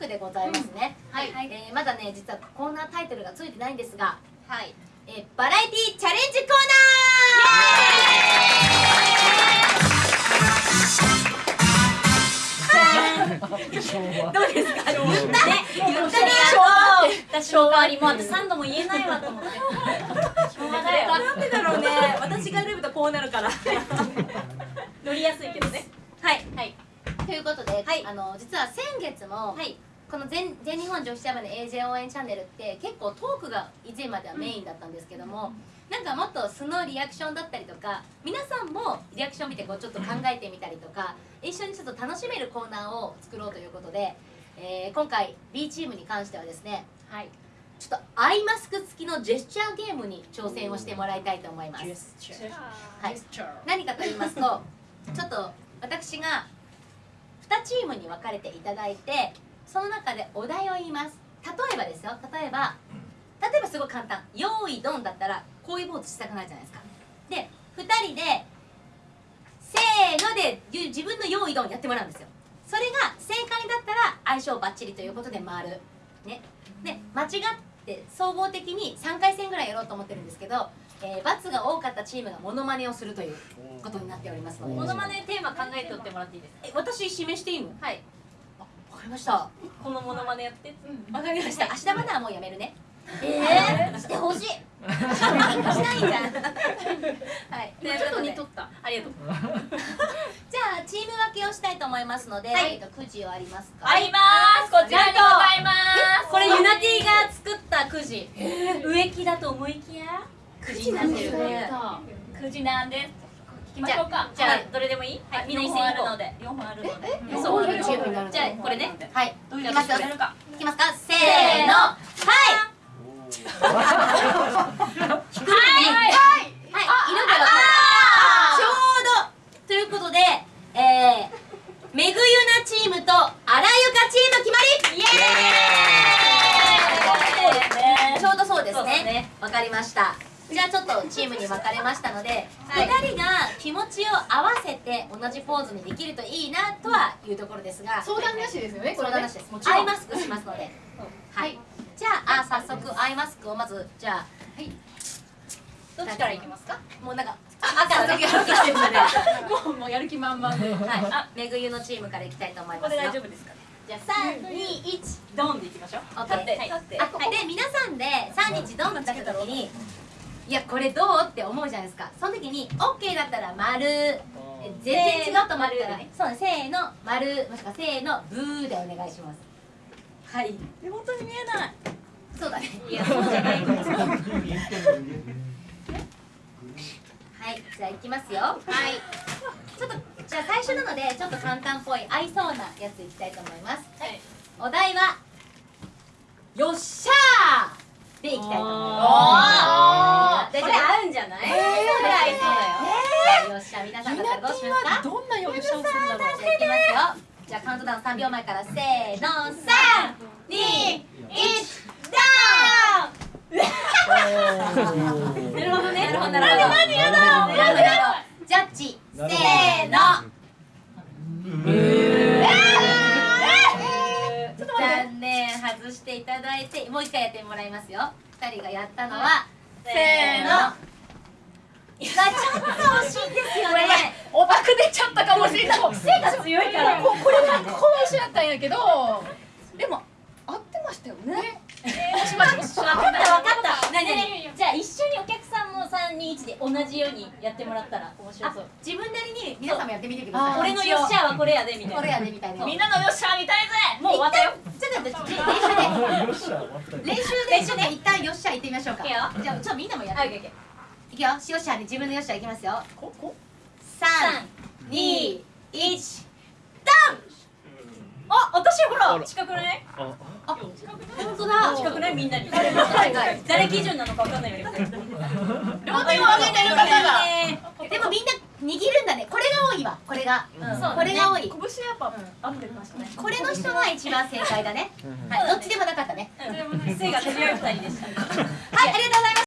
画でございますね、はい、えー、まだね実はコーナータイトルがついてないんですがはい。えー、バラエティチャレンジコーナー！どうですか？言ったね言った瞬間にもうあと3度も言えないわと思って。しょうがないよ。なんでだろうね。私が選ぶとこうなるから。乗りやすいけどね。はい。はい。ということで、はい、あの実は先月も、はい、この全全日本女子チャブの AJ 応援チャンネルって結構トークが以前まではメインだったんですけども、うん、なんかもっと素のリアクションだったりとか皆さんもリアクション見てこうちょっと考えてみたりとか一緒にちょっと楽しめるコーナーを作ろうということで、えー、今回 B チームに関してはですね、はい、ちょっとアイマスク付きのジェスチャーゲームに挑戦をしてもらいたいと思います。はい、何かと言いますとちょっと私が2チームに分かれていただいてその中でお題を言います。例えばですよ。例えば例えばすごい簡単「用意ドン」だったらこういうポーズしたくなるじゃないですか。で2人でせーので自分の「用意ドン」やってもらうんですよ。それが正解だったら相性バッチリということで回る。ね。で間違って総合的に3回戦ぐらいやろうと思ってるんですけどえー、罰が多かったチームがモノマネをするということになっておりますので。モノマネテーマ考えておってもらっていいですか？え私指名していいの？はい。わかりました。このモノマネやって。わ、かりました、明日まではもうやめるね。えー、してほしい。しないんじゃんはい。ということで。取った。ありがとう。じゃあチーム分けをしたいと思いますので、はい、えっとくじはありますか？あります。こちらにございます。これユナティが作ったくじ。植木だと思いきや9時になってるね。9時なんです。じゃあどれでもいい？はい。みんな一斉に行こう。ので。4本あるので。そうじゃあこれね。はい。い。きますよいきますか。せーの。はい。はい。はい。はい。色がちょうど。ということでえーめぐゆなチームとあらゆかチーム決まり。イエーイ。ちょうどそうですね。わかりましたじゃあちょっとチームに分かれましたので、はい、2人が気持ちを合わせて同じポーズにできるといいなとはいうところですが。相談なしですよね相談なしです。もちろん。アイマスクしますので、はい、じゃああ早速アイマスクをまずじゃあ。はい。どっちからいきますか？もうなんか赤の時やる。気してるので。もうもうやる気満々で、はい、あめぐゆのチームからいきたいと思いますこれ大丈夫ですか？じゃあ三二一ドンでいきましょう。立って立って。はい、で皆さんで三日ドンってった時にいやこれどうって思うじゃないですか。その時に OK だったら丸。全然違うと思ったら、ね、そうせーの丸。もしくはせーのブーでお願いします。はい。本当に見えない。そうだね。いやそうじゃないはいじゃあいきますよ。はい。ちょっとじゃあ最初なのでちょっと簡単っぽい合いそうなやついきたいと思います、はい、お題はよっしゃーでいきたいと思います。これ合うんじゃない？これ合いそうだよ。よっしゃ皆さんだったらどうしますか？どんなよっしゃをするんだろう。いきますよ。じゃあカウントダウン3秒前からせーの3、2、1、ダウン。なるほどね。なるほどなるほど。何やだ。なるほど。ジャッジせーの。残念外していただいてもう一回やってもらいますよ二人がやったのは、せーのいやちょっと惜しいんですよねオタク出ちゃったかもしれない。癖が強いから。ここれはこの一緒だったんやけどでも合ってましたよね。えしまし。ま分かった分かった。ねねじゃあ一緒にお客さんも3人1で同じようにやってもらったら面白そう。自分なりに皆さんもやってみてください。俺のよっしゃはこれやでみたいな。これやでみたいな。みんなのよっしゃみたいぜ。もう終わったよ。ちょっと待って練習で練習で。一旦よっしゃ行ってみましょうか。じゃあちょっとみんなもやっていくよ。しよっしゃで自分のよっしゃいきますよ。ここ？321ダあ私ほら近くない？あ。本当だ。近くない？みんなに。誰誰基準なのか分かんないけどでもみんな握るんだね。これが多いわ。これが、これが多い、これの人が一番正解だね、はい、どっちでもなかったね、はいありがとうございます。